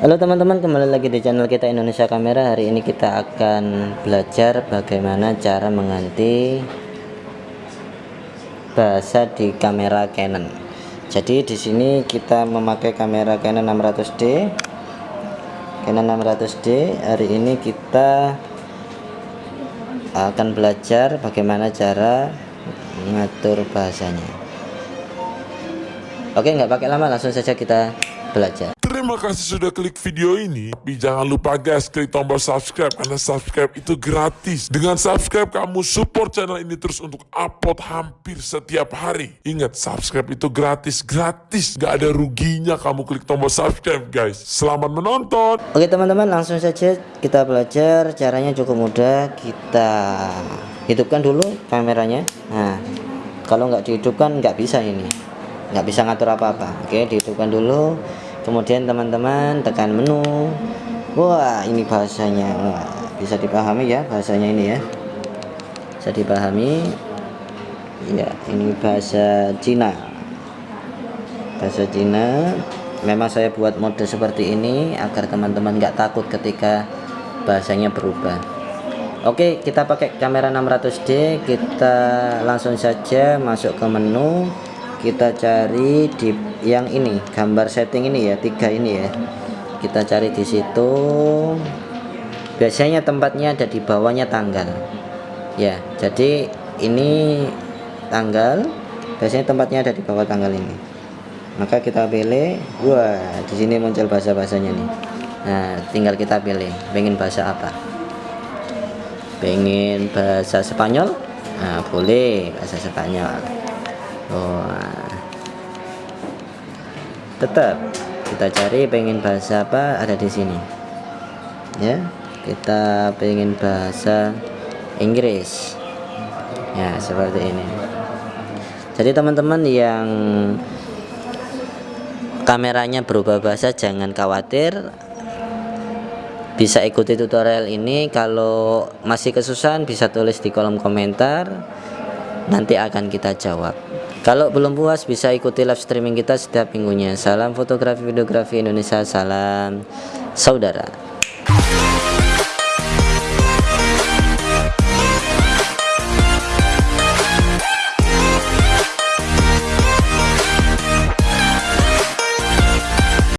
Halo teman-teman kembali lagi di channel kita Indonesia Kamera. Hari ini kita akan belajar bagaimana cara mengganti bahasa di kamera Canon. Jadi di sini kita memakai kamera Canon 600D Canon 600D hari ini kita akan belajar bagaimana cara mengatur bahasanya. Oke nggak pakai lama langsung saja kita belajar kasih sudah klik video ini. Tapi jangan lupa guys, klik tombol subscribe karena subscribe itu gratis. Dengan subscribe kamu support channel ini terus untuk upload hampir setiap hari. Ingat, subscribe itu gratis, gratis. Gak ada ruginya kamu klik tombol subscribe guys. Selamat menonton. Oke teman-teman langsung saja kita belajar caranya cukup mudah kita hidupkan dulu kameranya nah kalau nggak dihidupkan nggak bisa ini nggak bisa ngatur apa-apa oke dihidupkan dulu kemudian teman-teman tekan menu. Wah ini bahasanya. Wah, bisa dipahami ya bahasanya ini ya. Bisa dipahami. Ya ini bahasa Cina. Bahasa Cina. Memang saya buat mode seperti ini agar teman-teman nggak takut ketika bahasanya berubah. Oke kita pakai kamera 600D kita langsung saja masuk ke menu kita cari di yang ini gambar setting ini ya tiga ini ya. Kita cari di situ. Biasanya tempatnya ada di bawahnya tanggal. Ya jadi ini tanggal biasanya tempatnya ada di bawah tanggal ini. Maka kita pilih wah di sini muncul bahasa bahasanya nih. Nah tinggal kita pilih pengen bahasa apa? Pengen bahasa Spanyol? Nah boleh bahasa Spanyol oh, tetap kita cari pengen bahasa apa ada di sini. Ya kita pengen bahasa Inggris. Ya seperti ini. Jadi teman-teman yang kameranya berubah bahasa jangan khawatir. Bisa ikuti tutorial ini. Kalau masih kesusahan bisa tulis di kolom komentar. Nanti akan kita jawab kalau belum puas bisa ikuti live streaming kita setiap minggunya. Salam fotografi videografi Indonesia salam saudara